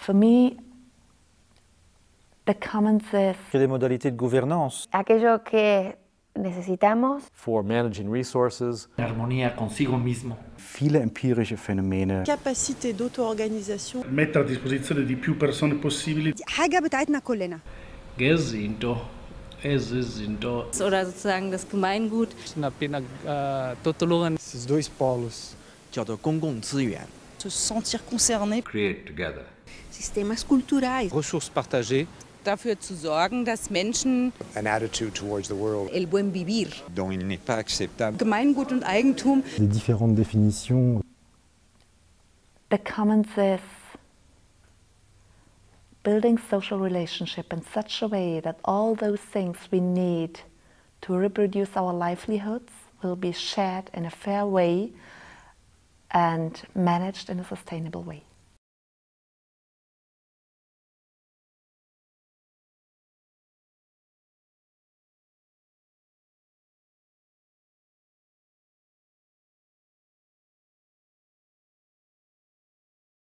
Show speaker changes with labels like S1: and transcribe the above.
S1: For me, the commons is
S2: que les modalités de gouvernance.
S3: Aquello que necesitamos.
S4: For managing resources.
S5: Armonía consigo mismo.
S6: Viele empirische Phänomene.
S7: Capacité d'auto-organisation.
S8: Mettere a disposizione di più persone possibili.
S9: حاجة بتاعتنا كلنا.
S5: Gesinto. Es sind
S10: Oder sozusagen das Gemeingut.
S11: Es sind apenas uh, Totoloren.
S12: Esses dois polos.
S13: 叫做公共资源。
S7: Se sentir concerné.
S14: Create together.
S9: Sistemas culturais.
S11: Ressources partagées.
S10: Dafür zu sorgen, dass Menschen
S12: an attitude towards the world.
S9: el buen vivir.
S13: Dont il n'est pas acceptable.
S10: Gemeingut und Eigentum.
S15: Les différentes définitions.
S1: The commons is building social relationship in such a way that all those things we need to reproduce our livelihoods will be shared in a fair way and managed in a sustainable way.